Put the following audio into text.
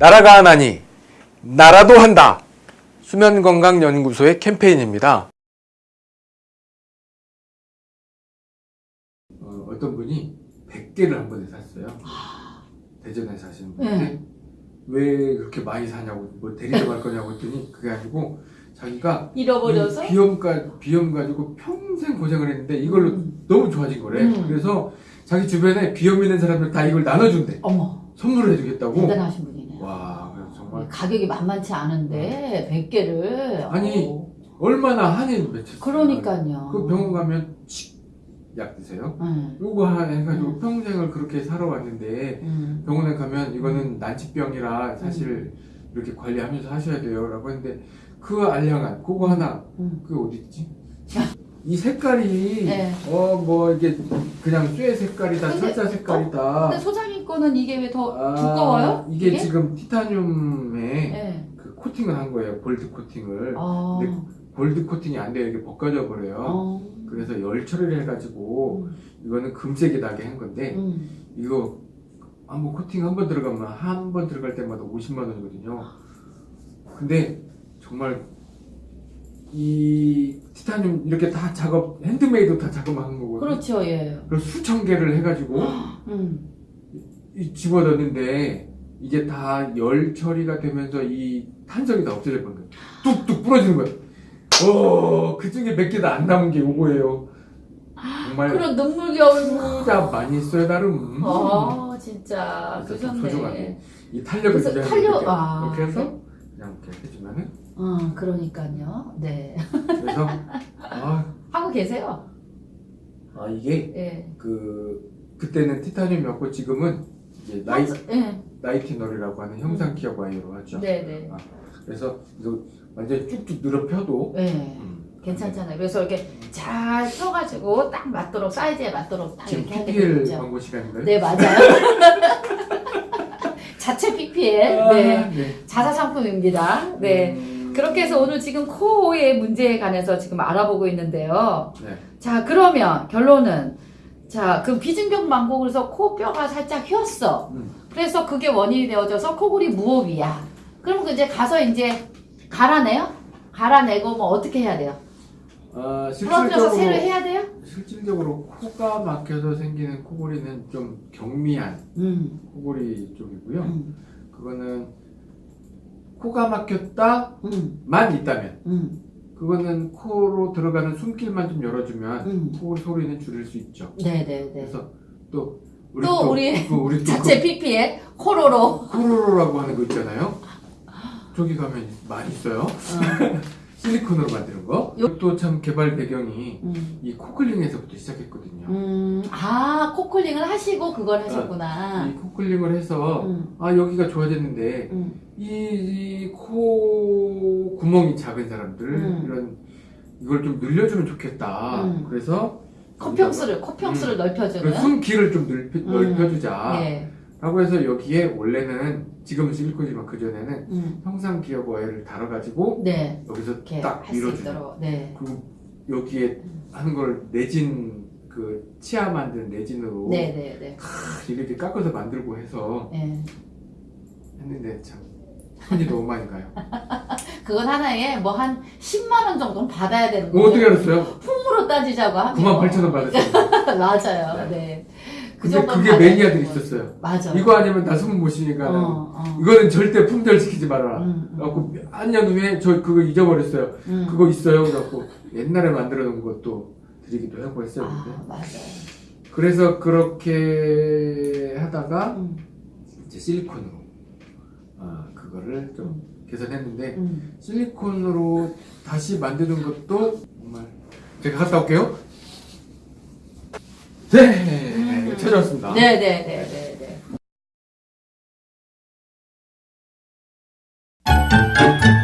나라가 하나니 나라도 한다. 수면건강연구소의 캠페인입니다. 어, 어떤 분이 100개를 한 번에 샀어요. 대전에 사시는 분인데 네. 왜 그렇게 많이 사냐고 뭐 데리러 갈 거냐고 했더니 그게 아니고 자기가 잃어버려서? 이 비염 가 비염 가지고 평생 고생을 했는데 이걸로 음. 너무 좋아진 거래. 음. 그래서 자기 주변에 비염 있는 사람들 다 이걸 나눠준대. 어머 선물을 해주겠다고. 대단하신 분이네요. 와, 그래서 정말 가격이 만만치 않은데 100개를 아니, 얼마나 한이 맺혔어요. 그러니까요. 그 병원 가면 약 드세요. 응. 요거 하나 해가지고 음. 평생을 그렇게 살아왔는데 응. 병원에 가면 이거는 음. 난치병이라 사실 이렇게 관리하면서 하셔야 돼요 라고 했는데 그 알량한 그거 하나 응. 그게 어디 있지? 이 색깔이 네. 어뭐 이게 그냥 쇠 색깔이다 철사 색깔이다 근데 소장님 거는 이게 왜 더 아, 두꺼워요? 이게, 지금 티타늄에 네. 그 코팅을 한 거예요 골드 코팅을 어. 근데 골드 코팅이 안 돼요 이게 벗겨져 버려요 어. 그래서 열 처리를 해가지고 음. 이거는 금색이 나게 한 건데 음. 이거 한번 코팅 한 번 들어가면 한 번 들어갈 때마다 50만 원이거든요. 근데 정말 이 티타늄 이렇게 다 작업 핸드메이드 다 작업한 거거든요. 그렇죠, 예. 그래서 수천 개를 해가지고 음. 이 집어넣는데 이게 다 열 처리가 되면서 이 탄성이 다 없어져 버린 거예요. 뚝뚝 부러지는 거예요. 어, 그 중에 몇개다안 남은 게 요거예요. 정말 그런 눈물겨울. 진짜 많이 했어요 나름. 어, 진짜. 그래서 좀 그러셨네. 이 탄력을 그래서 탄력- 이렇게, 아, 이렇게 해서 네? 그냥 이렇게 해주면은 어, 그러니까요. 네. 그래서 아, 하고 계세요. 아 이게 예. 그 그때는 티타늄이었고 지금은 이제 나이 예. 나이티놀이라고 하는 형상 기업 와이어로 하죠. 네, 네. 그래서 이거 완전 쭉쭉 늘어 펴도 네. 음, 괜찮잖아요. 그래서 이렇게 잘 펴가지고 딱 맞도록 사이즈에 맞도록 딱 지금 이렇게 하게 PPL 되죠. 광고 시간인가요? 네 맞아요. 자체 PPL 아, 네 네. 자사 상품입니다. 네 음, 그렇게 해서 오늘 지금 코의 문제에 관해서 지금 알아보고 있는데요. 네. 자 그러면 결론은 자그 비증병 망고 그래서 코뼈가 살짝 휘었어. 음. 그래서 그게 원인이 되어져서 코골이 무호흡이야. 그럼 그 이제 가서 이제 갈아내요? 갈아내고 뭐 어떻게 해야 돼요? 아, 부러뜨려서 실질적으로 해야 돼요? 실질적으로 코가 막혀서 생기는 코골이는 좀 경미한 음. 코골이 쪽이고요. 음. 그거는 코가 막혔다만 음. 있다면 음. 그거는 코로 들어가는 숨길만 좀 열어주면 음. 코골이 소리는 줄일 수 있죠. 네네네. 그래서 또 우리 또 우리 그 우리 또 자체 PPL 코로로. 그 코로로라고 하는 거 있잖아요. 저기 가면 많이 있어요. 어. 실리콘으로 만드는 거. 이것도 참 개발 배경이 음. 이 코클링에서부터 시작했거든요. 음. 아 코콜링을 하시고 그걸 하셨구나. 이 코클링을 해서 음. 아 여기가 좋아졌는데 음. 이코 구멍이 작은 사람들 음. 이런 이걸 좀 늘려주면 좋겠다. 음. 그래서 코평수를 코평수를 넓혀주는. 그래서 숨 길을 좀 넓혀, 음. 넓혀주자. 네. 라고 해서 여기에 원래는 지금은 실리콘이지만 그 전에는 음. 형상 기업 와이어를 달아가지고 네. 여기서 딱. 있도록. 네. 그리고 여기에 하는 걸 내진 그 치아 만든 내진으로 네 네네. 탁 이렇게 깎아서 만들고 해서 네. 했는데 참 손이 너무 많이 가요. 그건 하나에 뭐 한 10만 원 정도는 받아야 되는 뭐 거죠. 어떻게 알았어요? 품으로 따지자고 하면 98,000원 받았어요. 맞아요. 네. 네. 그 근데 그게 매니아들이. 있었어요. 맞아. 이거 아니면 나숨못 쉬니까 어, 어. 이거는 절대 품절시키지 말아라. 음, 음. 그래갖고 한년 후에 저 그거 잊어버렸어요. 음. 그거 있어요. 그래갖고 옛날에 만들어 놓은 것도 드리기도 하고 했어요. 아. 맞아요. 그래서 그렇게 하다가 음, 이제 실리콘으로 아, 그거를 좀 개선했는데 음. 실리콘으로 다시 만드는 것도 정말 제가 갔다 올게요. 네, 펼쳐졌습니다. 네네네. 네, 네, 네. 네, 네.